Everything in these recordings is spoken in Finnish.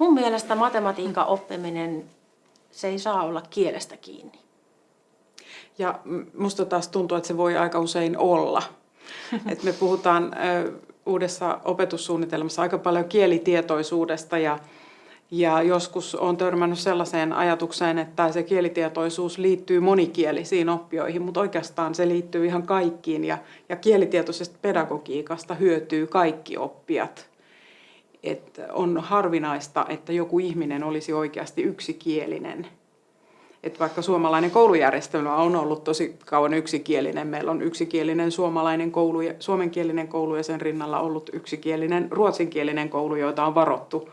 Mun mielestä matematiikan oppiminen, se ei saa olla kielestä kiinni. Ja musta taas tuntuu, että se voi aika usein olla. Et me puhutaan uudessa opetussuunnitelmassa aika paljon kielitietoisuudesta ja, ja joskus on törmännyt sellaiseen ajatukseen, että se kielitietoisuus liittyy monikielisiin oppioihin, mutta oikeastaan se liittyy ihan kaikkiin ja, ja kielitietoisesta pedagogiikasta hyötyy kaikki oppijat. Et on harvinaista, että joku ihminen olisi oikeasti yksikielinen – että vaikka suomalainen koulujärjestelmä on ollut tosi kauan yksikielinen, meillä on yksikielinen suomalainen koulu, ja, suomenkielinen koulu ja sen rinnalla ollut yksikielinen ruotsinkielinen koulu, joita on varottu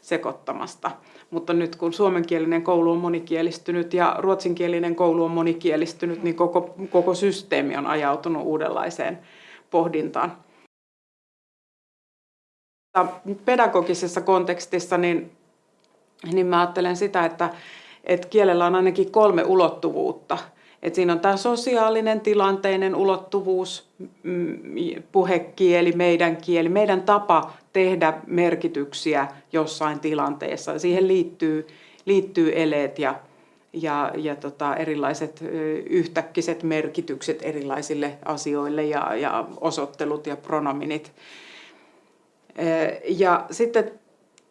sekoittamasta. Mutta nyt kun suomenkielinen koulu on monikielistynyt ja ruotsinkielinen koulu on monikielistynyt, niin koko, koko systeemi on ajautunut uudenlaiseen pohdintaan. Pedagogisessa kontekstissa niin, niin mä ajattelen sitä, että että kielellä on ainakin kolme ulottuvuutta. Et siinä on tämä sosiaalinen, tilanteinen ulottuvuus, mm, puhekieli, meidän kieli, meidän tapa tehdä merkityksiä jossain tilanteessa. Siihen liittyy, liittyy eleet ja, ja, ja tota, erilaiset yhtäkkiset merkitykset erilaisille asioille ja, ja osoittelut ja pronominit. Ja sitten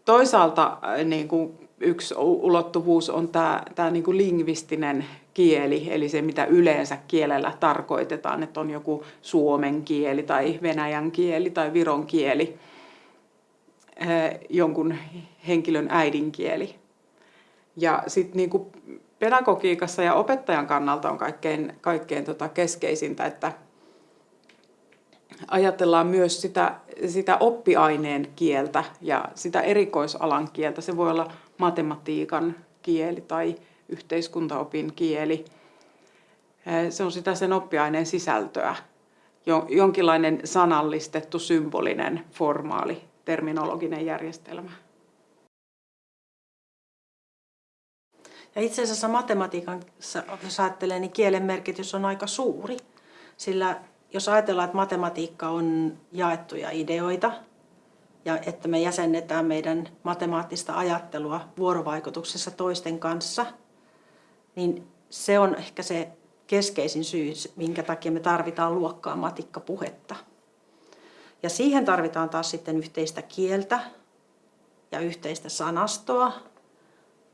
toisaalta niin kuin yksi ulottuvuus on tämä, tämä niin kuin lingvistinen kieli, eli se mitä yleensä kielellä tarkoitetaan, että on joku suomen kieli tai venäjän kieli tai viron kieli, eh, jonkun henkilön äidinkieli. Ja sitten niin kuin pedagogiikassa ja opettajan kannalta on kaikkein, kaikkein tota keskeisintä, että ajatellaan myös sitä, sitä oppiaineen kieltä ja sitä erikoisalan kieltä. Se voi olla matematiikan kieli tai yhteiskuntaopin kieli. Se on sitä sen oppiaineen sisältöä, jonkinlainen sanallistettu, symbolinen, formaali, terminologinen järjestelmä. Ja itse asiassa matematiikan, jos ajattelee, niin kielen merkitys on aika suuri. Sillä jos ajatellaan, että matematiikka on jaettuja ideoita, ja että me jäsennetään meidän matemaattista ajattelua vuorovaikutuksessa toisten kanssa, niin se on ehkä se keskeisin syy, minkä takia me tarvitaan luokkaa matikkapuhetta. Ja siihen tarvitaan taas sitten yhteistä kieltä ja yhteistä sanastoa.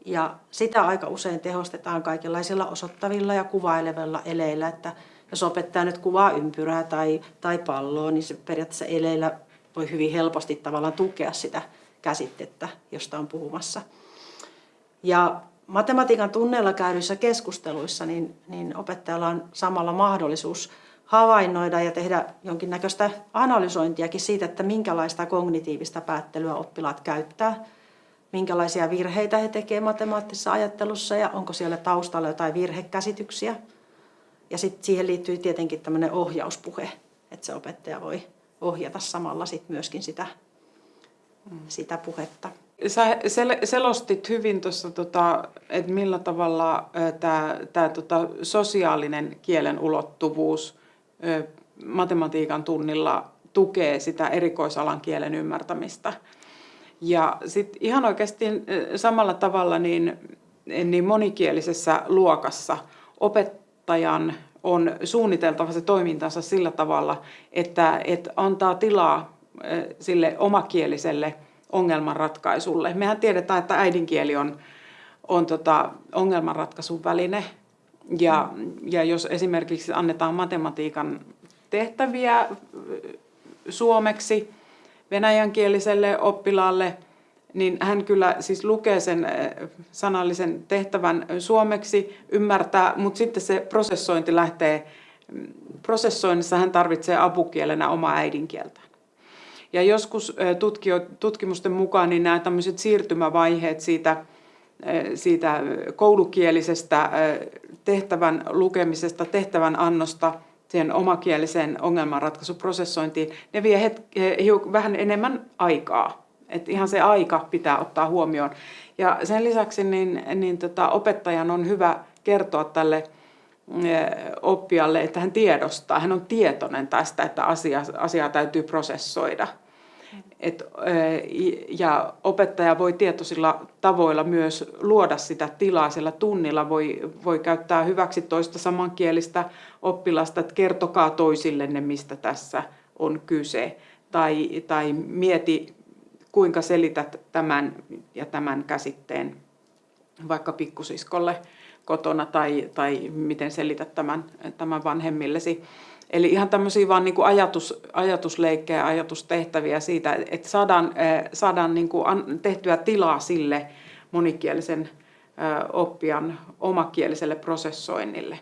Ja sitä aika usein tehostetaan kaikenlaisilla osoittavilla ja kuvailevilla eleillä, että jos opettaja nyt kuvaa ympyrää tai, tai palloa, niin se periaatteessa eleillä voi hyvin helposti tavallaan tukea sitä käsitettä, josta on puhumassa. Ja matematiikan tunneilla käydyissä keskusteluissa niin, niin opettajalla on samalla mahdollisuus havainnoida ja tehdä jonkinnäköistä analysointiakin siitä, että minkälaista kognitiivista päättelyä oppilaat käyttää, minkälaisia virheitä he tekevät matemaattisessa ajattelussa ja onko siellä taustalla jotain virhekäsityksiä. Ja sitten siihen liittyy tietenkin tämmöinen ohjauspuhe, että se opettaja voi ohjata samalla sit myöskin sitä, sitä puhetta. Sä sel- selostit hyvin tuossa, tota, että millä tavalla tämä tota, sosiaalinen kielen ulottuvuus ö, matematiikan tunnilla tukee sitä erikoisalan kielen ymmärtämistä. Ja sitten ihan oikeasti samalla tavalla niin, niin monikielisessä luokassa opettajan on suunniteltava se toimintansa sillä tavalla, että, että antaa tilaa sille omakieliselle ongelmanratkaisulle. Mehän tiedetään, että äidinkieli on, on tota ongelmanratkaisun väline. Ja, ja jos esimerkiksi annetaan matematiikan tehtäviä suomeksi venäjänkieliselle oppilaalle, niin hän kyllä siis lukee sen eh, sanallisen tehtävän suomeksi, ymmärtää, mutta sitten se prosessointi lähtee, mm, prosessoinnissa hän tarvitsee apukielenä omaa äidinkieltään. Ja joskus eh, tutkimusten mukaan niin nämä tämmöiset siirtymävaiheet siitä, eh, siitä koulukielisestä tehtävän lukemisesta, tehtävän annosta siihen omakieliseen ongelmanratkaisuprosessointiin, ne vie hetki, vähän enemmän aikaa että ihan se aika pitää ottaa huomioon. Ja sen lisäksi niin, niin tota, opettajan on hyvä kertoa tälle eh, oppijalle, että hän tiedostaa, hän on tietoinen tästä, että asia, asiaa täytyy prosessoida. Et, ja opettaja voi tietoisilla tavoilla myös luoda sitä tilaa siellä tunnilla. Voi, voi käyttää hyväksi toista samankielistä oppilasta, että kertokaa toisillenne, mistä tässä on kyse. Tai, tai mieti, kuinka selität tämän ja tämän käsitteen vaikka pikkusiskolle kotona tai, tai miten selität tämän, tämän vanhemmillesi. Eli ihan tämmöisiä vaan niin ajatus, ajatusleikkejä, ajatustehtäviä siitä, että saadaan, eh, saadaan niin tehtyä tilaa sille monikielisen eh, oppijan omakieliselle prosessoinnille.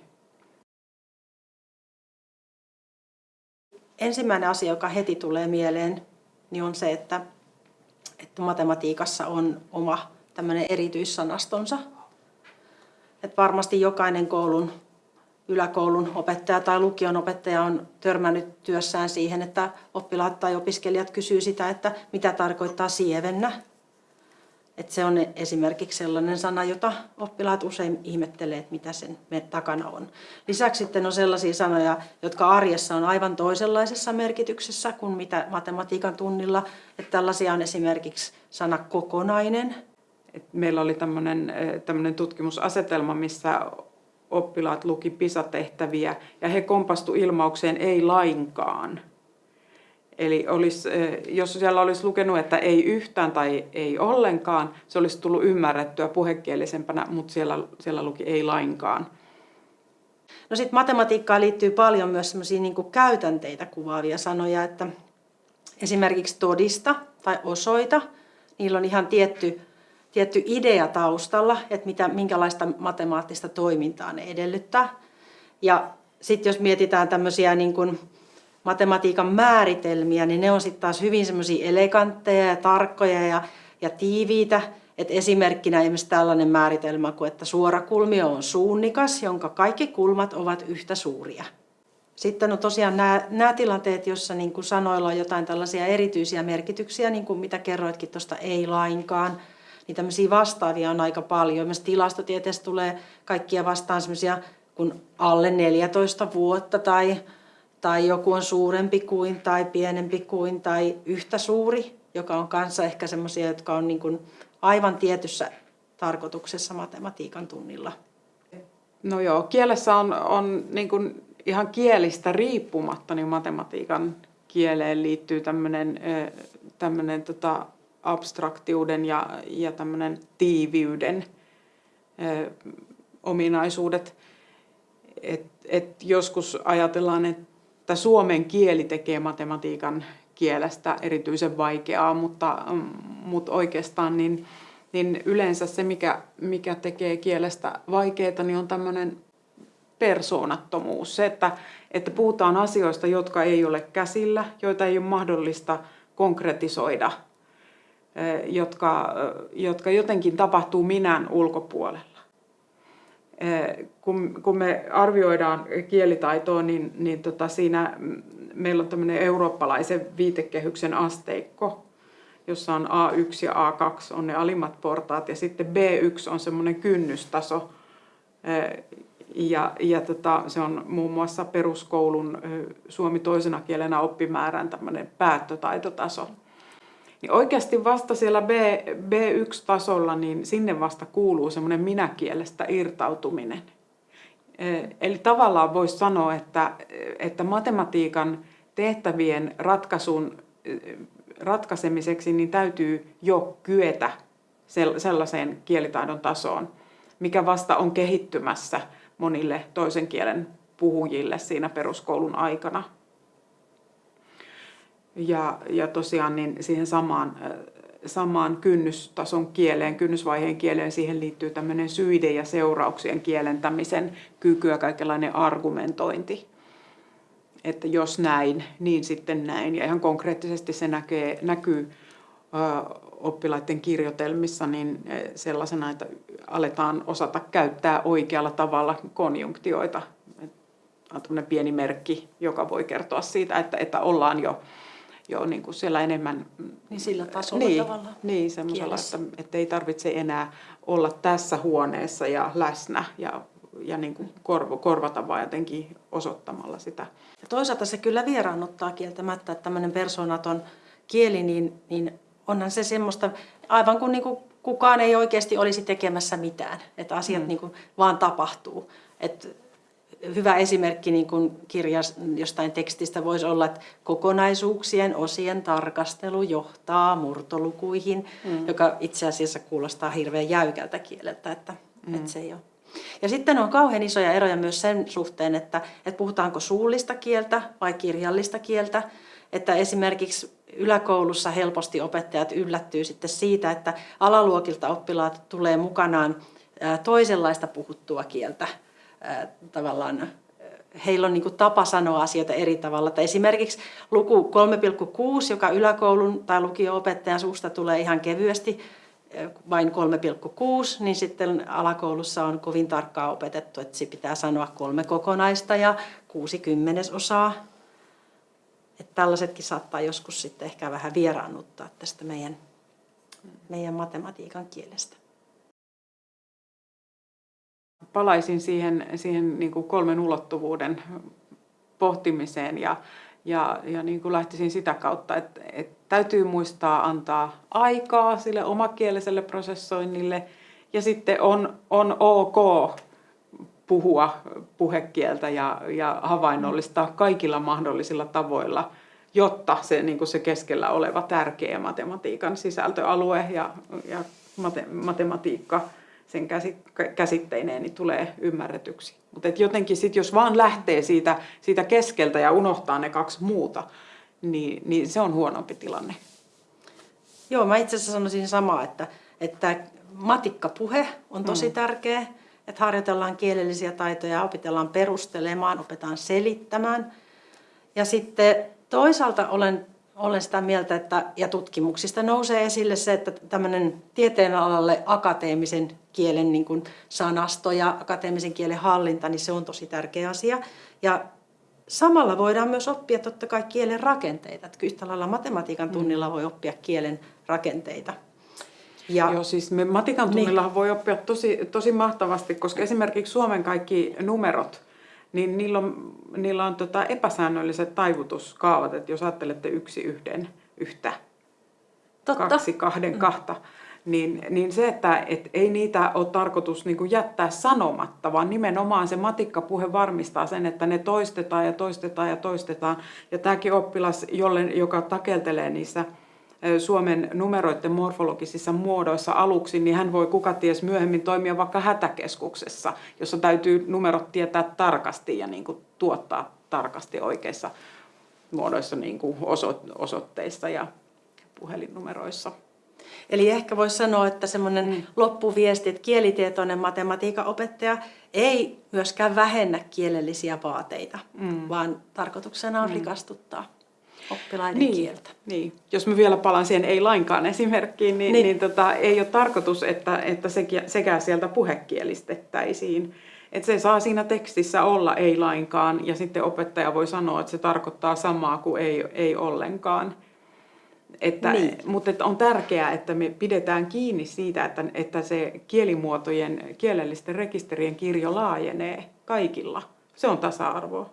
Ensimmäinen asia, joka heti tulee mieleen, niin on se, että, että matematiikassa on oma tämmöinen erityissanastonsa. Että varmasti jokainen koulun yläkoulun opettaja tai lukion opettaja on törmännyt työssään siihen, että oppilaat tai opiskelijat kysyy sitä, että mitä tarkoittaa sievennä. Että se on esimerkiksi sellainen sana, jota oppilaat usein ihmettelee, että mitä sen takana on. Lisäksi sitten on sellaisia sanoja, jotka arjessa on aivan toisenlaisessa merkityksessä kuin mitä matematiikan tunnilla. Että tällaisia on esimerkiksi sana kokonainen. Meillä oli tämmöinen tutkimusasetelma, missä oppilaat luki PISA-tehtäviä ja he kompastu ilmaukseen ei lainkaan. Eli olisi, eh, jos siellä olisi lukenut, että ei yhtään tai ei ollenkaan, se olisi tullut ymmärrettyä puhekielisempänä, mutta siellä, siellä luki ei lainkaan. No sitten matematiikkaan liittyy paljon myös sellaisia niin käytänteitä kuvaavia sanoja, että esimerkiksi todista tai osoita, niillä on ihan tietty tietty idea taustalla, että mitä, minkälaista matemaattista toimintaa ne edellyttää. Ja sitten jos mietitään tämmöisiä niin kuin matematiikan määritelmiä, niin ne on sitten taas hyvin semmoisia elegantteja ja tarkkoja ja, ja tiiviitä. Et esimerkkinä esimerkiksi tällainen määritelmä kuin, että suorakulmio on suunnikas, jonka kaikki kulmat ovat yhtä suuria. Sitten on tosiaan nämä, tilanteet, joissa niin kuin sanoilla on jotain tällaisia erityisiä merkityksiä, niin kuin mitä kerroitkin tuosta ei lainkaan – niin tämmöisiä vastaavia on aika paljon. Myös tilastotieteessä tulee kaikkia vastaan semmoisia kuin alle 14 vuotta tai, tai joku on suurempi kuin tai pienempi kuin tai yhtä suuri, joka on kanssa ehkä semmoisia, jotka on niin kuin aivan tietyssä tarkoituksessa matematiikan tunnilla. No joo, kielessä on, on niin kuin ihan kielistä riippumatta, niin matematiikan kieleen liittyy tämmöinen, tämmöinen tota, abstraktiuden ja, ja tämmöinen tiiviyden ö, ominaisuudet. Et, et joskus ajatellaan, että suomen kieli tekee matematiikan kielestä erityisen vaikeaa, mutta, mutta oikeastaan niin, niin yleensä se, mikä, mikä tekee kielestä vaikeaa, niin on tämmöinen persoonattomuus. Se, että, että puhutaan asioista, jotka ei ole käsillä, joita ei ole mahdollista konkretisoida – jotka, jotka jotenkin tapahtuu minän ulkopuolella. Kun, kun me arvioidaan kielitaitoa, niin, niin tota siinä meillä on tämmöinen eurooppalaisen viitekehyksen asteikko, jossa on A1 ja A2 on ne alimmat portaat ja sitten B1 on semmoinen kynnystaso. Ja, ja tota, se on muun muassa peruskoulun suomi toisena kielenä oppimäärän tämmöinen päättötaitotaso niin oikeasti vasta siellä B, B1-tasolla, niin sinne vasta kuuluu semmoinen minäkielestä irtautuminen. Eli tavallaan voisi sanoa, että, että matematiikan tehtävien ratkaisun, ratkaisemiseksi niin täytyy jo kyetä sellaiseen kielitaidon tasoon, mikä vasta on kehittymässä monille toisen kielen puhujille siinä peruskoulun aikana. Ja, ja tosiaan niin siihen samaan, samaan kynnystason kieleen, kynnysvaiheen kieleen, siihen liittyy tämmöinen syiden ja seurauksien kielentämisen kyky ja kaikenlainen argumentointi. Että jos näin, niin sitten näin. Ja ihan konkreettisesti se näkee, näkyy oppilaiden kirjoitelmissa niin sellaisena, että aletaan osata käyttää oikealla tavalla konjunktioita. On pieni merkki, joka voi kertoa siitä, että, että ollaan jo jo niin kuin siellä enemmän... Niin sillä tasolla niin, tavallaan. Niin, semmoisella, että, että ei tarvitse enää olla tässä huoneessa ja läsnä ja, ja niin kuin korvo, korvata vaan jotenkin osoittamalla sitä. Ja toisaalta se kyllä vieraannuttaa kieltämättä, että tämmöinen persoonaton kieli, niin, niin onhan se semmoista, aivan kuin, niin kuin kukaan ei oikeasti olisi tekemässä mitään, että asiat mm. niin kuin vaan tapahtuu. Et hyvä esimerkki niin kuin kirjas, jostain tekstistä voisi olla, että kokonaisuuksien osien tarkastelu johtaa murtolukuihin, mm. joka itse asiassa kuulostaa hirveän jäykältä kieleltä, että, mm. että se ei ole. Ja sitten on kauhean isoja eroja myös sen suhteen, että, että puhutaanko suullista kieltä vai kirjallista kieltä. Että esimerkiksi yläkoulussa helposti opettajat yllättyy sitten siitä, että alaluokilta oppilaat tulee mukanaan toisenlaista puhuttua kieltä tavallaan heillä on niin kuin tapa sanoa asioita eri tavalla. Tai esimerkiksi luku 3,6, joka yläkoulun tai lukio-opettajan suusta tulee ihan kevyesti, vain 3,6, niin sitten alakoulussa on kovin tarkkaa opetettu, että se pitää sanoa kolme kokonaista ja kuusi kymmenesosaa. Että tällaisetkin saattaa joskus sitten ehkä vähän vieraannuttaa tästä meidän, meidän matematiikan kielestä palaisin siihen, siihen niin kuin kolmen ulottuvuuden pohtimiseen ja, ja, ja niin kuin lähtisin sitä kautta, että, että täytyy muistaa antaa aikaa sille omakieliselle prosessoinnille ja sitten on, on ok puhua puhekieltä ja, ja havainnollistaa kaikilla mahdollisilla tavoilla, jotta se, niin kuin se keskellä oleva tärkeä matematiikan sisältöalue ja, ja mate, matematiikka – sen käsitteineen, niin tulee ymmärretyksi. Mutta jotenkin sitten, jos vaan lähtee siitä, siitä keskeltä ja unohtaa ne kaksi muuta, niin, niin se on huonompi tilanne. Joo, mä itse asiassa sanoisin samaa, että, että matikkapuhe on tosi mm. tärkeä, että harjoitellaan kielellisiä taitoja, opitellaan perustelemaan, opetaan selittämään. Ja sitten toisaalta olen olen sitä mieltä, että, ja tutkimuksista nousee esille se, että tämmöinen tieteenalalle akateemisen kielen niin kuin sanasto ja akateemisen kielen hallinta, niin se on tosi tärkeä asia. Ja samalla voidaan myös oppia totta kai kielen rakenteita. Että yhtä lailla matematiikan mm. tunnilla voi oppia kielen rakenteita. Ja, Joo, siis me matikan tunnilla niin. voi oppia tosi, tosi mahtavasti, koska esimerkiksi Suomen kaikki numerot – niin niillä on, niillä on tota epäsäännölliset taivutuskaavat, että jos ajattelette yksi yhden yhtä, Totta. kaksi kahden kahta, niin, niin se, että et ei niitä ole tarkoitus niin jättää sanomatta, vaan nimenomaan se matikkapuhe varmistaa sen, että ne toistetaan ja toistetaan ja toistetaan. Ja tämäkin oppilas, jolle, joka takeltelee niissä Suomen numeroiden morfologisissa muodoissa aluksi, niin hän voi kuka ties myöhemmin toimia vaikka hätäkeskuksessa, jossa täytyy numerot tietää tarkasti ja niin kuin tuottaa tarkasti oikeissa muodoissa niin kuin osoitteissa ja puhelinnumeroissa. Eli ehkä voisi sanoa, että semmoinen mm. loppuviesti, että kielitietoinen matematiikan opettaja ei myöskään vähennä kielellisiä vaateita, mm. vaan tarkoituksena on mm. rikastuttaa oppilaiden niin, kieltä. Niin. Jos mä vielä palaan siihen ei lainkaan esimerkkiin, niin, niin. niin tota, ei ole tarkoitus, että, että sekä sieltä puhekielistettäisiin. Että se saa siinä tekstissä olla ei lainkaan ja sitten opettaja voi sanoa, että se tarkoittaa samaa kuin ei, ei ollenkaan. Että, niin. Mutta että on tärkeää, että me pidetään kiinni siitä, että, että se kielimuotojen, kielellisten rekisterien kirjo laajenee kaikilla. Se on tasa-arvoa.